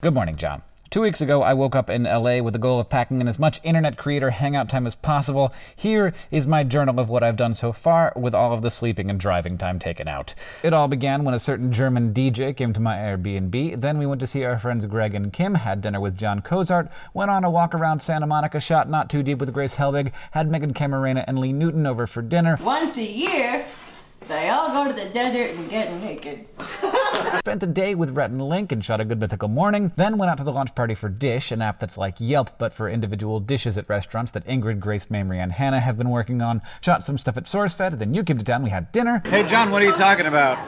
Good morning, John. Two weeks ago, I woke up in LA with the goal of packing in as much internet creator hangout time as possible. Here is my journal of what I've done so far, with all of the sleeping and driving time taken out. It all began when a certain German DJ came to my Airbnb. Then we went to see our friends Greg and Kim, had dinner with Jon Cozart, went on a walk around Santa Monica, shot Not Too Deep with Grace Helbig, had Meghan Camarena and Lee Newton over for dinner. Once a year, they all go to the desert and get naked. Spent a day with Rhett and Link and shot a good mythical morning. Then went out to the launch party for Dish, an app that's like Yelp but for individual dishes at restaurants that Ingrid, Grace, Mamrie, and Hannah have been working on. Shot some stuff at SourceFed. Then you came to town. We had dinner. Hey, John, what are you talking about?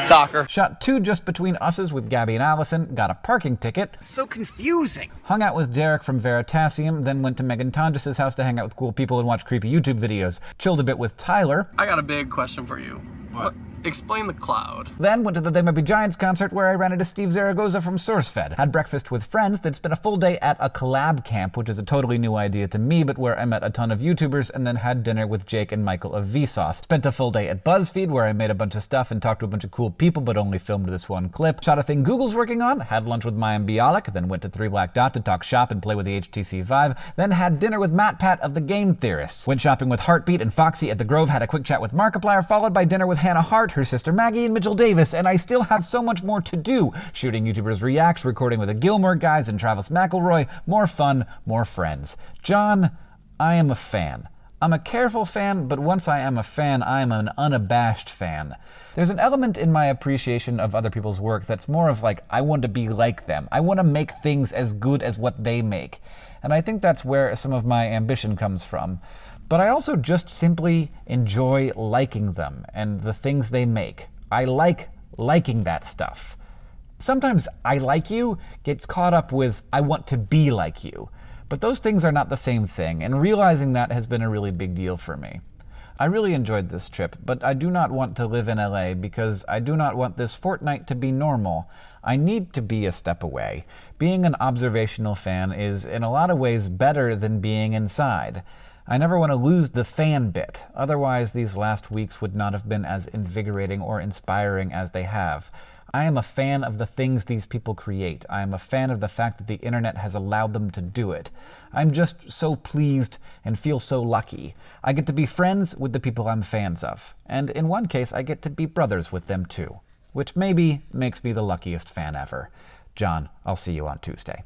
Soccer. Shot two just between us's with Gabby and Allison. Got a parking ticket. So confusing. Hung out with Derek from Veritasium. Then went to Meghan Tonjes' house to hang out with cool people and watch creepy YouTube videos. Chilled a bit with Tyler. I got a big question for you. What? Explain the cloud. Then went to the They Might Be Giants concert where I ran into Steve Zaragoza from SourceFed. Had breakfast with friends, then spent a full day at a collab camp, which is a totally new idea to me, but where I met a ton of YouTubers, and then had dinner with Jake and Michael of Vsauce. Spent a full day at BuzzFeed where I made a bunch of stuff and talked to a bunch of cool people, but only filmed this one clip. Shot a thing Google's working on, had lunch with Mayim Bialik, then went to Three Black Dot to talk shop and play with the HTC Vive, then had dinner with MatPat of the Game Theorists. Went shopping with Heartbeat and Foxy at the Grove, had a quick chat with Markiplier, followed by dinner with Hannah Hart, her sister Maggie, and Mitchell Davis, and I still have so much more to do. Shooting YouTubers React, recording with the Gilmore guys and Travis McElroy. More fun, more friends. John, I am a fan. I'm a careful fan, but once I am a fan, I am an unabashed fan. There's an element in my appreciation of other people's work that's more of like, I want to be like them. I want to make things as good as what they make. And I think that's where some of my ambition comes from. But I also just simply enjoy liking them and the things they make. I like liking that stuff. Sometimes I like you gets caught up with I want to be like you. But those things are not the same thing, and realizing that has been a really big deal for me. I really enjoyed this trip, but I do not want to live in LA because I do not want this fortnight to be normal. I need to be a step away. Being an observational fan is in a lot of ways better than being inside. I never want to lose the fan bit, otherwise these last weeks would not have been as invigorating or inspiring as they have. I am a fan of the things these people create. I am a fan of the fact that the internet has allowed them to do it. I'm just so pleased and feel so lucky. I get to be friends with the people I'm fans of. And in one case, I get to be brothers with them too. Which maybe makes me the luckiest fan ever. John, I'll see you on Tuesday.